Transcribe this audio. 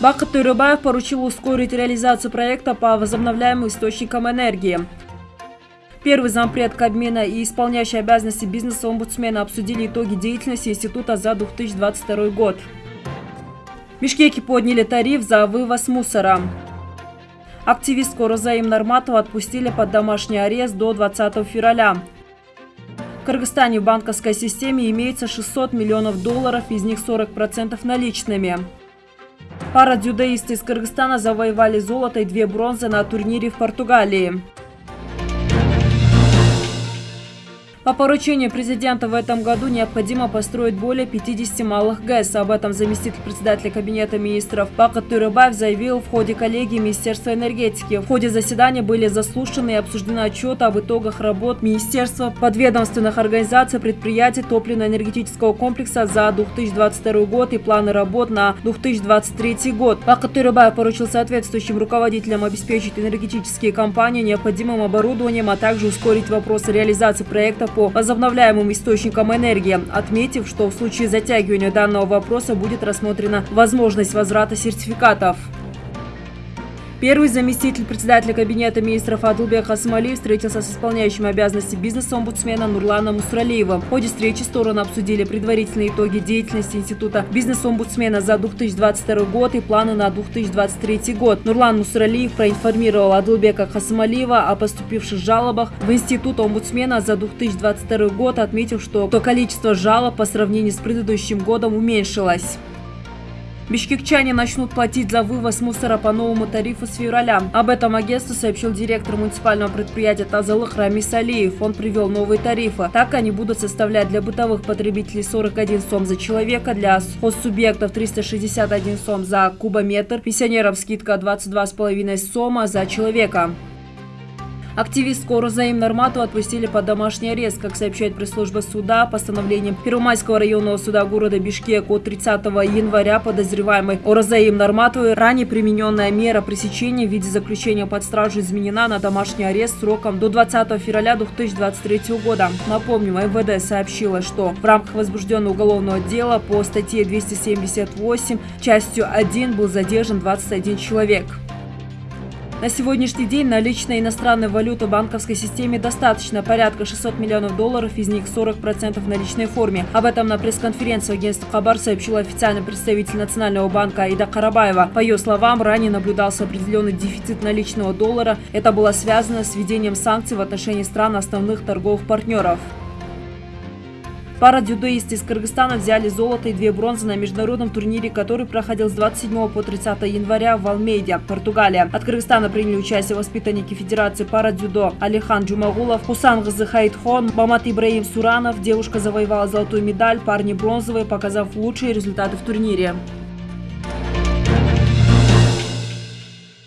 Бакыт Төребаев поручил ускорить реализацию проекта по возобновляемым источникам энергии. Первый зампред Кабмина и исполняющий обязанности бизнеса-омбудсмена обсудили итоги деятельности института за 2022 год. В Бишкеке подняли тариф за вывоз мусора. Активистку Розаим Норматова отпустили под домашний арест до 20 февраля. В Кыргызстане в банковской системе имеется 600 миллионов долларов, из них 40% наличными. Пара дзюдоисты из Кыргызстана завоевали золото и две бронзы на турнире в Португалии. По поручению президента в этом году необходимо построить более 50 малых ГЭС. Об этом заместитель председателя Кабинета министров Бакат Турыбаев заявил в ходе коллегии Министерства энергетики. В ходе заседания были заслушаны и обсуждены отчеты об итогах работ Министерства, подведомственных организаций, предприятий топливно-энергетического комплекса за 2022 год и планы работ на 2023 год. Бакат Турыбаев поручил соответствующим руководителям обеспечить энергетические компании необходимым оборудованием, а также ускорить вопросы реализации проектов по возобновляемым источникам энергии, отметив, что в случае затягивания данного вопроса будет рассмотрена возможность возврата сертификатов. Первый заместитель председателя Кабинета министров Адылбек Хасмалиев встретился с исполняющим обязанности бизнес-омбудсмена Нурланом Мусралиевым. В ходе встречи стороны обсудили предварительные итоги деятельности Института бизнес-омбудсмена за 2022 год и планы на 2023 год. Нурлан Мусралиев проинформировал Адылбека Хасмалиева о поступивших жалобах в Институт омбудсмена за 2022 год, отметив, что количество жалоб по сравнению с предыдущим годом уменьшилось. Бишкекчане начнут платить за вывоз мусора по новому тарифу с февраля. Об этом агентству сообщил директор муниципального предприятия Тазалых Рамис Алиев. Он привел новые тарифы. Так они будут составлять для бытовых потребителей 41 сом за человека, для хоссубъектов 361 сом за кубометр, пенсионерам скидка 22,5 сома за человека. Активистку Розаим Нормату отпустили под домашний арест. Как сообщает пресс-служба суда, постановлением Первомайского районного суда города Бишкек от 30 января подозреваемый Розаим Норматовой ранее примененная мера пресечения в виде заключения под стражу изменена на домашний арест сроком до 20 февраля 2023 года. Напомним, МВД сообщила, что в рамках возбужденного уголовного дела по статье 278 частью 1 был задержан 21 человек. На сегодняшний день наличной иностранной валюты в банковской системе достаточно, порядка 600 миллионов долларов, из них 40% в наличной форме. Об этом на пресс-конференции агентства Хабар сообщил официальный представитель Национального банка Аида Карабаева. По ее словам, ранее наблюдался определенный дефицит наличного доллара. Это было связано с введением санкций в отношении стран основных торговых партнеров. Пара дзюдоисты из Кыргызстана взяли золото и две бронзы на международном турнире, который проходил с 27 по 30 января в Алмейде, Португалия. От Кыргызстана приняли участие воспитанники Федерации пара дзюдо Алихан Джумагулов, Хусан Газыхайтхон, Бамат Ибраим Суранов. Девушка завоевала золотую медаль, парни бронзовые, показав лучшие результаты в турнире.